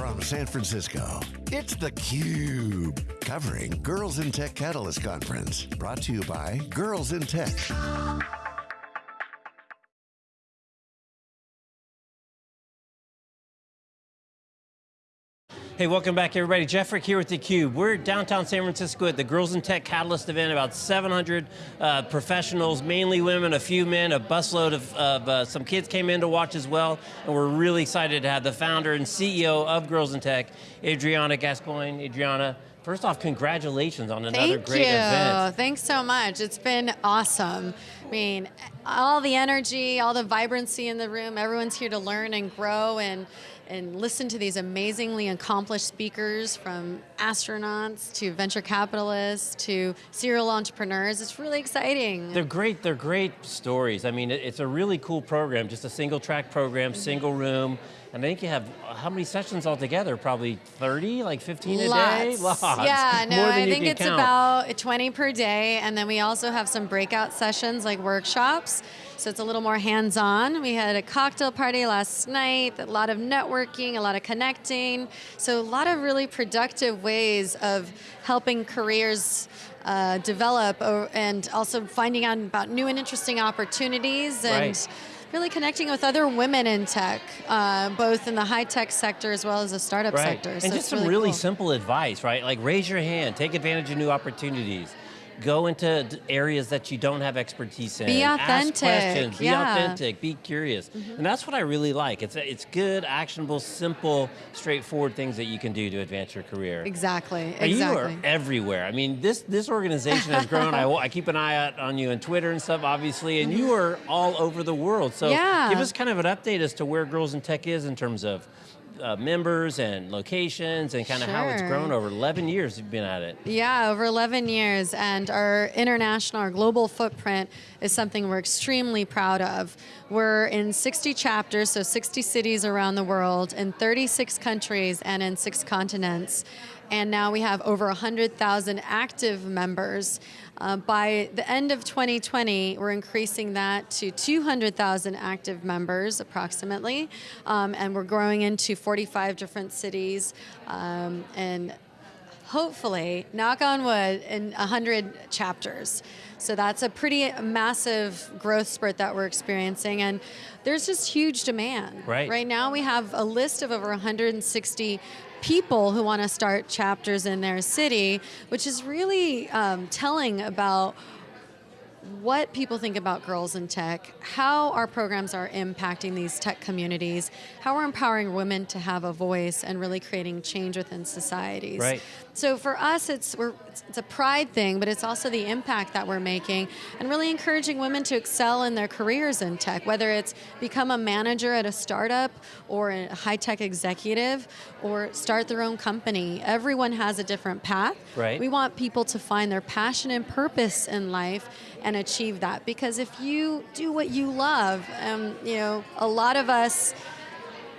from San Francisco, it's theCUBE, covering Girls in Tech Catalyst Conference. Brought to you by Girls in Tech. Hey, welcome back everybody. Jeff Frick here with theCUBE. We're downtown San Francisco at the Girls in Tech Catalyst event, about 700 uh, professionals, mainly women, a few men, a busload of, of uh, some kids came in to watch as well, and we're really excited to have the founder and CEO of Girls in Tech, Adriana Gascoigne. Adriana, First off, congratulations on another Thank great you. event. Thanks so much. It's been awesome. I mean, all the energy, all the vibrancy in the room, everyone's here to learn and grow and and listen to these amazingly accomplished speakers from astronauts to venture capitalists to serial entrepreneurs. It's really exciting. They're great, they're great stories. I mean, it's a really cool program, just a single track program, mm -hmm. single room, and I think you have, how many sessions altogether? Probably 30, like 15 Lots. a day? Lots. Yeah, no, I think it's count. about 20 per day, and then we also have some breakout sessions like workshops, so it's a little more hands-on. We had a cocktail party last night, a lot of networking, a lot of connecting, so a lot of really productive ways of helping careers uh, develop and also finding out about new and interesting opportunities and right really connecting with other women in tech, uh, both in the high tech sector as well as the startup right. sector. And so just some really, really cool. simple advice, right? Like raise your hand, take advantage of new opportunities go into areas that you don't have expertise in. Be authentic. Ask questions, be yeah. authentic, be curious. Mm -hmm. And that's what I really like. It's, it's good, actionable, simple, straightforward things that you can do to advance your career. Exactly, exactly. You are everywhere. I mean, this, this organization has grown. I, I keep an eye out on you on Twitter and stuff, obviously, and you mm-hmm. are all over the world. So yeah. give us kind of an update as to where Girls in Tech is in terms of uh, members and locations and kind of sure. how it's grown over 11 years you've been at it. Yeah, over 11 years and our international, our global footprint is something we're extremely proud of. We're in 60 chapters, so 60 cities around the world, in 36 countries and in six continents and now we have over 100,000 active members. Uh, by the end of 2020, we're increasing that to 200,000 active members, approximately, um, and we're growing into 45 different cities, um, and hopefully, knock on wood, in 100 chapters. So that's a pretty massive growth spurt that we're experiencing, and there's just huge demand. Right. Right now we have a list of over 160 people who want to start chapters in their city, which is really um, telling about what people think about girls in tech, how our programs are impacting these tech communities, how we're empowering women to have a voice and really creating change within societies. Right. So for us, it's, we're, it's a pride thing, but it's also the impact that we're making and really encouraging women to excel in their careers in tech, whether it's become a manager at a startup or a high-tech executive or start their own company. Everyone has a different path. Right. We want people to find their passion and purpose in life and achieve that because if you do what you love, um, you know, a lot of us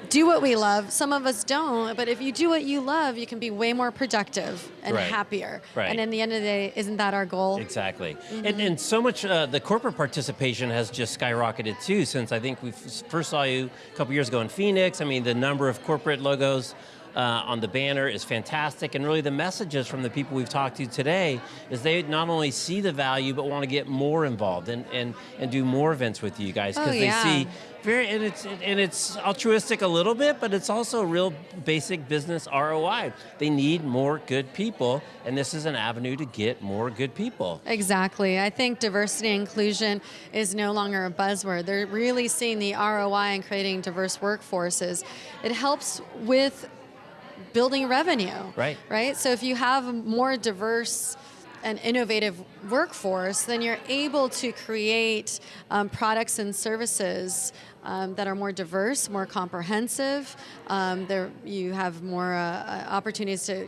do what we love. Some of us don't, but if you do what you love, you can be way more productive and right. happier. Right. And in the end of the day, isn't that our goal? Exactly. Mm -hmm. and, and so much, uh, the corporate participation has just skyrocketed too, since I think we first saw you a couple years ago in Phoenix. I mean, the number of corporate logos uh, on the banner is fantastic, and really the messages from the people we've talked to today is they not only see the value, but want to get more involved and, and, and do more events with you guys, because oh, they see very, and it's, and it's altruistic a little bit, but it's also real basic business ROI. They need more good people, and this is an avenue to get more good people. Exactly. I think diversity and inclusion is no longer a buzzword. They're really seeing the ROI in creating diverse workforces. It helps with building revenue. Right. Right? So if you have a more diverse and innovative workforce, then you're able to create um, products and services um, that are more diverse, more comprehensive. Um, there, you have more uh, opportunities to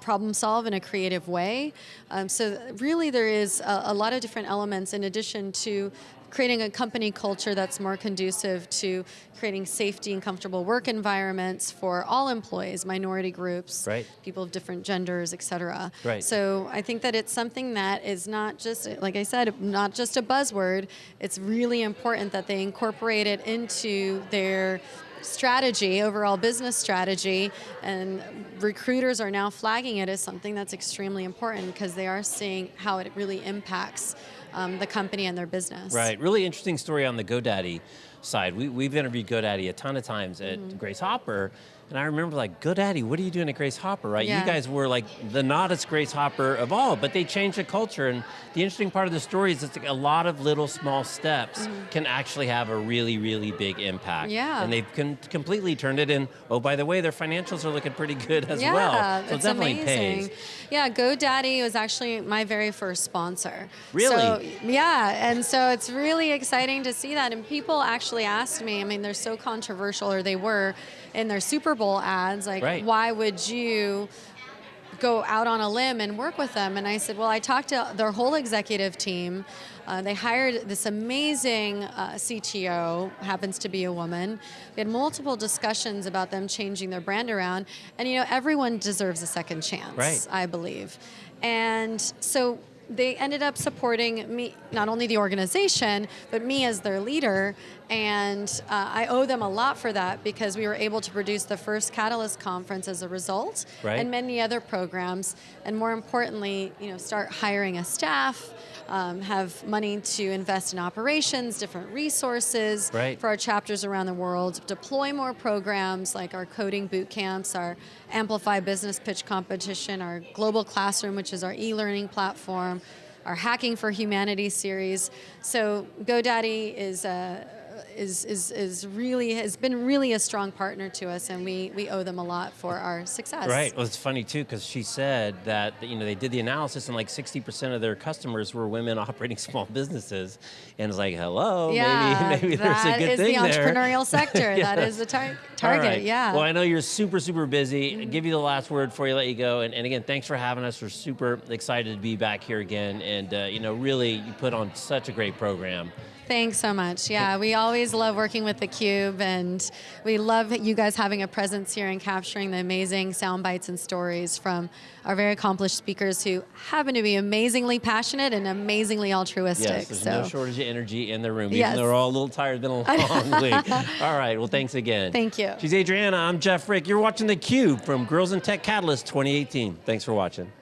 problem solve in a creative way. Um, so really there is a, a lot of different elements in addition to creating a company culture that's more conducive to creating safety and comfortable work environments for all employees, minority groups, right. people of different genders, et cetera. Right. So I think that it's something that is not just, like I said, not just a buzzword, it's really important that they incorporate it into their strategy, overall business strategy, and recruiters are now flagging it as something that's extremely important because they are seeing how it really impacts um, the company and their business. Right, really interesting story on the GoDaddy side. We, we've interviewed GoDaddy a ton of times at Mm-hmm. Grace Hopper, and I remember like, GoDaddy, what are you doing at Grace Hopper, right? Yeah. You guys were like the noddest Grace Hopper of all, but they changed the culture, and the interesting part of the story is it's like a lot of little small steps mm-hmm. can actually have a really, really big impact. Yeah. And they've completely turned it in, oh, by the way, their financials are looking pretty good as yeah, well. So it's it definitely amazing. pays. Yeah, GoDaddy was actually my very first sponsor. Really? So, yeah, and so it's really exciting to see that. And people actually asked me, I mean, they're so controversial, or they were in their Super Bowl ads, like, Right. why would you go out on a limb and work with them. And I said, well, I talked to their whole executive team. Uh, they hired this amazing uh, CTO, happens to be a woman. We had multiple discussions about them changing their brand around. And you know, everyone deserves a second chance, Right. I believe. And so they ended up supporting me, not only the organization, but me as their leader. And uh, I owe them a lot for that because we were able to produce the first Catalyst conference as a result, Right. and many other programs. And more importantly, you know, start hiring a staff, um, have money to invest in operations, different resources Right. for our chapters around the world, deploy more programs like our coding boot camps, our Amplify Business Pitch Competition, our Global Classroom, which is our e-learning platform, our Hacking for Humanity series. So GoDaddy is uh, is, is, is really has been really a strong partner to us, and we, we owe them a lot for our success. Right. Well, it's funny too because she said that you know they did the analysis and like 60% of their customers were women operating small businesses, and it's like, hello, Yeah, maybe maybe there's a that good is thing the there. entrepreneurial sector. That Yes. is the tar- target. right. Yeah. Well, I know you're super super busy. Give you the last word before you let you go, and, and again, thanks for having us. We're super excited to be back here again, and uh, you know, really, you put on such a great program. Thanks so much. Yeah, we always love working with theCUBE and we love you guys having a presence here and capturing the amazing sound bites and stories from our very accomplished speakers who happen to be amazingly passionate and amazingly altruistic. Yes, there's so no shortage of energy in the room, Yes. even though we're all a little tired, been a long week. All right, well, thanks again. Thank you. She's Adriana, I'm Jeff Frick. You're watching theCUBE from Girls in Tech Catalyst 2018. Thanks for watching.